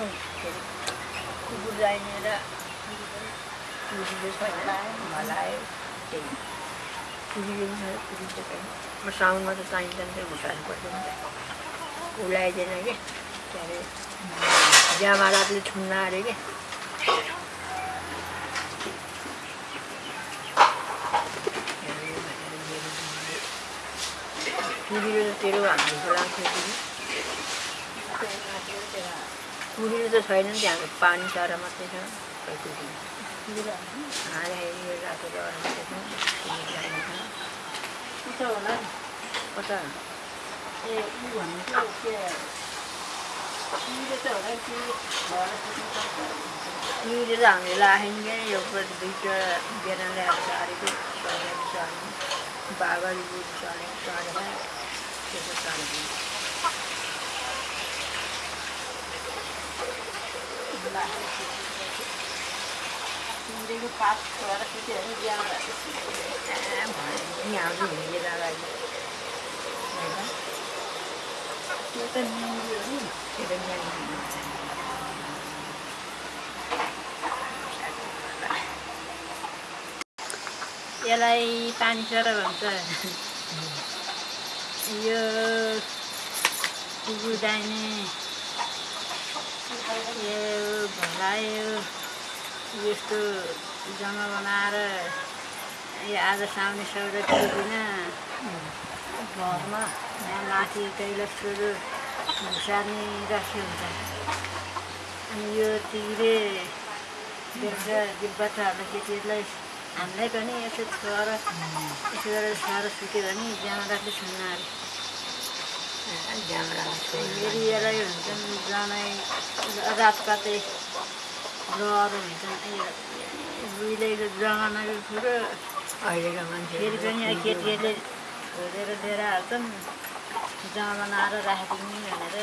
कुकुर जाइने र कुकुरले छैन भलायो त्यही कुकुरले छ कुकुर चाहिँ छैन साउनमा त चाहिँदैन थियो घुसाल्नु पर्दैन उलाइदिएन कि के अरे जामाराले छुन्न अरे कि कुरीले त तेरो हाम्रो कुरीले त छैन नि त्यहाँ पानी चरा मात्रै छ खै यो रातो मात्रै छ होला कता ए त हामीले राखेन क्या प्रति दुईवटा बिहान ल्याएर सारेको चढेर चढ्नु बाबाले चढेर चढेर त्यसो चढेको यसलाई पानी भन्छ यो डाइने यो भलायो यस्तो जम्मा बनाएर यो आज साउने सौदा दिँदिन। घरमा यहाँ माथि कैलाशहरू घुसार्ने राखी हुन्छ। अनि यो तिग्रे बेलुका यो बच्चाहरूलाई केटीहरूलाई हामीलाई पनि यसो छोएर यसो गरेर छोएर सुत्यो भने जामा राख्दै छुन्न अरे यसलाई हुन्छन् जनै रात कतै रहर हुन्छन् उहिलेको जमानाको कुरो अहिलेका मान्छे फेरि पनि केटीहरूले छोडेर लिएर हाल्छन् जमा बनाएर राखिदिने भनेर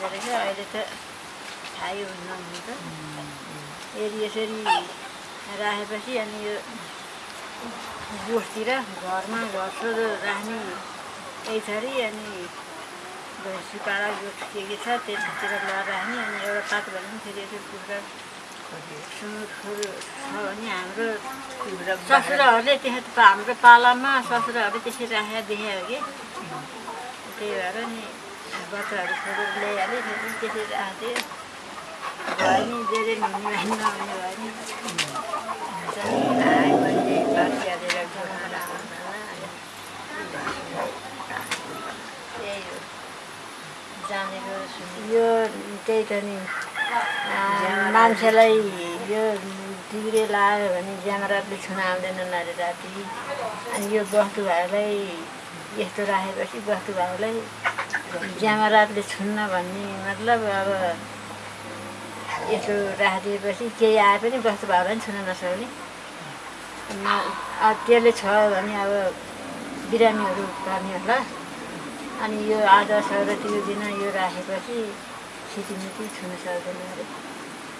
गरेको अहिले त थाहै हुन्न हुनु त यदि यसरी राखेपछि अनि यो गोठतिर घरमा घर सोझो राख्ने यही छरी अनि भैँसी पाडा के के छ त्यतातिर लगाएर राख्ने अनि एउटा पात भने पनि फेरि यसो कुखुरा सुँगुर छ भने हाम्रो ससुराहरूले त्यहाँ हाम्रो पालामा ससुराहरूले त्यसरी राखेर देखायो कि त्यही भएर नि बच्चाहरू खोजेर ल्याइहाल्यो फेरि त्यसरी राख्थ्यो भयो नि धेरै नहुने भयो नि हुन्छ नि त्यही हो यो त्यही त नि। मान्छेलाई यो डिग्रे लायो भने ज्यामरातले छुन आउँदैनन् अरे राति। अनि यो बस्तु भाइलाई यस्तो राखेपछि बस्तु भाइलाई ज्यामरातले छुन्न भन्ने मतलब अब यसो राखिदिएपछि केही आए पनि बस्तु भाइलाई पनि छुन नसक्ने। त्यसले छ भने अब बिरामीहरू पर्ने होला। अनि यो आज सौरतीको दिन यो राखेपछि छिटिमिटी छुन सक्दैन अरे।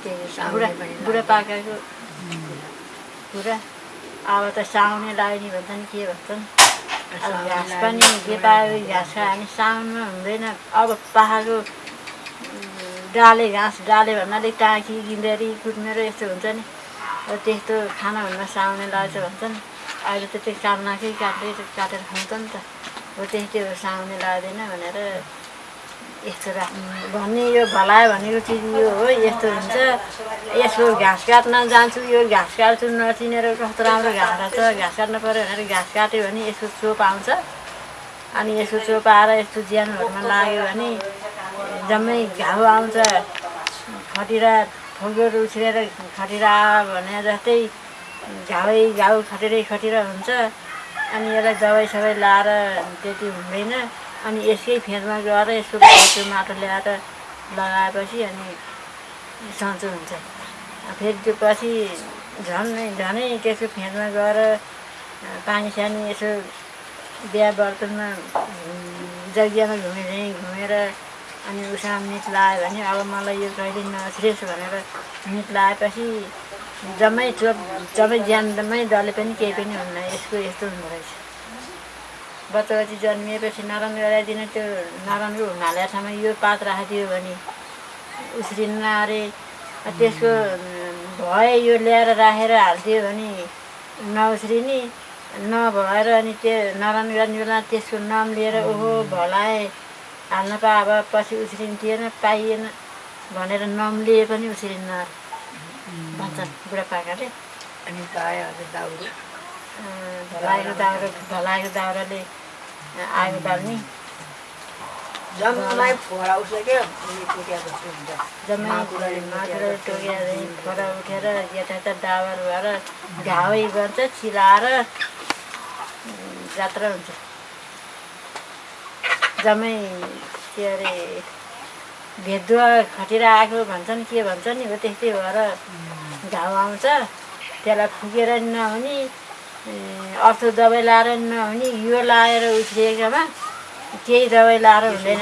त्यही बुढा बुढापाकाको कुरा अब त साउने लाग्ने भन्छन् के भन्छन्? घाँस पनि जे पायो घाँस खायो भने साउनमा हुँदैन। अब पाखाको डाले घाँस डाले भन्नाले टाँकी गिँदेरी कुद्नेर यस्तो हुन्छ नि। अब त्यस्तो खाना हुन्न साउने लाग्छ भन्छन्। अहिले त त्यो काट्नाकै काट्दै काटेर खान्छ नि त। हो त्यस्तै हो साउने लाग्दैन भनेर यस्तो राख्नु भन्ने यो भलायो भनेको चिज यो हो यस्तो हुन्छ। यसो घाँस काट्न जान्छु यो घाँस काट्छु नचिनेर कस्तो राम्रो घाँस छ घाँस काट्नु पऱ्यो भनेर घाँस काट्यो भने यसको चोप आउँछ। अनि यसको चोप आएर यस्तो ज्यानहरूमा लाग्यो भने जम्मै घाउ आउँछ। खटिरा फुलहरू उछिरेर खटिरा भने जस्तै घाउै घाउ खटिरै खटिरा हुन्छ। अनि यसलाई दबाई सबाई लाएर त्यति हुँदैन। अनि यसकै फेदमा गएर यसको त्यो माटो ल्याएर लगाएपछि अनि सन्चो हुन्छ। फेरि त्यो पछि झन् झनै त्यसको फेदमा गएर पानी सानी यसो बिहा बर्तनमा जग्गामा घुमे घुमेर अनि उसँग मित लायो भने अब मलाई यो कहिले नछिरेस भनेर मित लाएपछि जम्मै चोप जम्मै ज्यानमै डले पनि केही पनि हुन्न यसको यस्तो हुँदो रहेछ। बच्चा बच्ची जन्मिएपछि नराम्रो गराइदिन त्यो नराम्रो हुनाले ठाउँमा यो पात राखिदियो भने उस्रिन्न अरे त्यसको भए यो ल्याएर राखेर हालिदियो भने नउस्रिने नभएर अनि त्यो नरान गर्ने बेला त्यसको नाम लिएर ओहो भलाए हाल्न पा अब पछि उस्रिन्थेन पाइएन भनेर नाम लिए पनि उस्रिन्न भन्छन् बुढापाकाले अनि दाउरो। भलाएको दाउरा भलाएको दाउराले आगो बाल्ने। जम्मै फोरा उसले के उयो टोक्या जस्तो हुन्छ। जम्मै माकुरा टोकेर खोरा उठेर यता डाबर भएर घावै गर्छ चिलाएर जात्रा हुन्छ। जम्मै के अरे भेदुवा खटेर आएको भन्छन् के भन्छ नि हो त्यस्तै भएर घाउ आउँछ त्यसलाई फुकेर नहुने अर्थो दबाई लाएर नहुने यो लाएर उफ्रिएकोमा केही दबाई लाएर हुँदैन।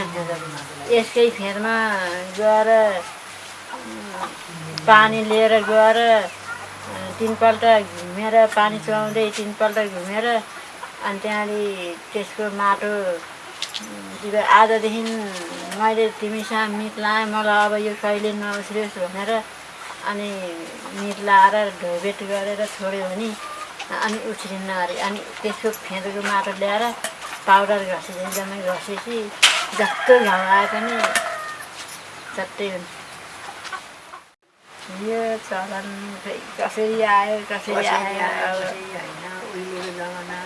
यसकै फेरमा गएर पानी लिएर गएर तिनपल्ट घुमेर पानी चुहाउँदै तिनपल्ट घुमेर अनि त्यहाँदेखि त्यसको माटो आजदेखि मैले तिमीसँग मिट लाएँ मलाई अब यो कहिले नउस्रियोस् भनेर। अनि मिट लाएर ढोबेट गरेर छोड्यो भने अनि उछ्रिन्न अरे। अनि त्यसको फेदको माटो ल्याएर पाउडर घसिदिन्छ जम्मै घसेपछि जस्तो घाउ आए पनि चट्टै हुन्छ यो चलन खै कसरी आयो कसरी आयो? होइन उहिलेको जमाना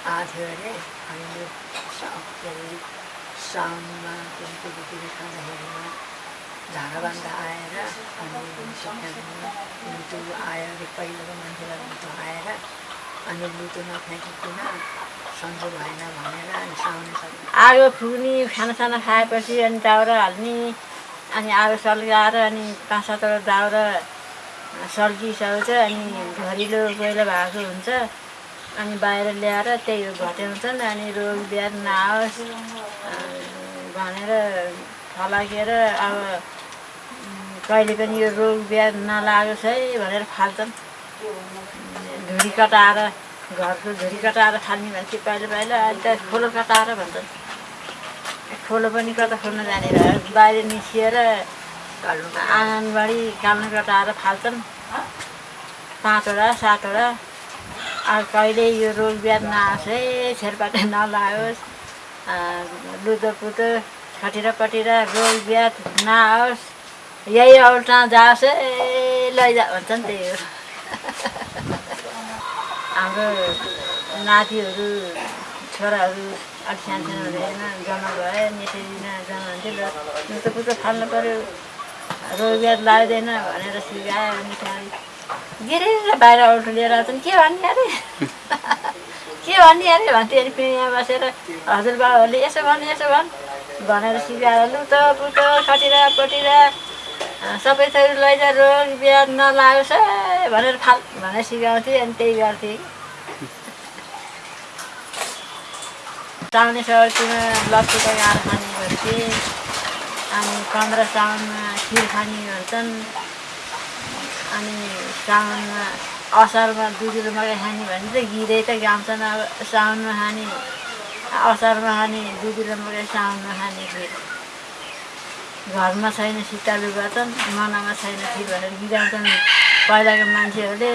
यो सा- के अरे साउनमा केटीकेटी खाँदाखेरिमा झाडा बान्दा आएर अनि लुतो आयो अरे पहिलाको मान्छेलाई लुतो आएर अनि लुतो नफ्याँकिकन सन्चो भएन भनेर अनि साउने आगो फुक्ने खानासाना खाएपछि अनि दाउरा हाल्ने अनि आगो सल्काएर अनि पाँच सातवटा दाउरा सल्किसक्छ अनि घरिलो कोइला भएको हुन्छ अनि बाहिर ल्याएर त्यही हो घट्याउँछन् अनि रोग ब्याध नआओस् भनेर फलाकेर अब कहिले पनि यो रोग ब्याध नलागोस् है भनेर फाल्छन्। धुरी कटाएर घरको धुरी कटाएर फाल्ने भन्छ पहिला पहिला अहिले त खोलो कटाएर भन्छन्। खोलो पनि कता खोल्न जानेर बाहिर निस्किएर आँगनबाडी काल्नु कटाएर फाल्छन्। पाँचवटा सातवटा कहिले यो रोग ब्याध नआओस् है छेरपाटे नलाओस् लुदो पुतो खटेर पटेर रोग ब्याध नआओस्। यही औल्टा जाओस् है लैजा भन्छन् त्यही हो। हाम्रो नातिहरू छोराहरू अलिक सानो सानो हुँदैन जन्म भए नेटेरिन जन्म हुन्थ्यो ल लुतो पुतो फाल्नु पऱ्यो। रोग ब्याध लाग्दैन भनेर सिकायो अनि त्यहाँदेखि गिरेर बाहिर लिएर आउँछन् के भन्ने अरे के भन्ने अरे भन्थ्यो अनि फेरि यहाँ बसेर हजुरबाबाहरूले यसो भन् यसो भन् भनेर सिकाएर लुतो पुतो खटिरा पटिरा सबै थोक लैजा रोग ब्याध नलागोस् है भनेर फाल भनेर सिकाउँथेँ अनि त्यही गर्थेँ साउने सौतीमा लप्चुका गाड खाने गर्थेँ अनि पन्ध्र साउनमा खिर खाने भन्छन् अनि साउनमा असारमा दुधुलो मकै खाने भने चाहिँ गिरै त गाउँछन् अब साउनमा खाने असारमा खाने दुधुलो मकै साउनमा खाने खिर घरमा छैन सितालु गर्छन् मनामा छैन खिर भनेर गिराउँछन् पहिलाको मान्छेहरूले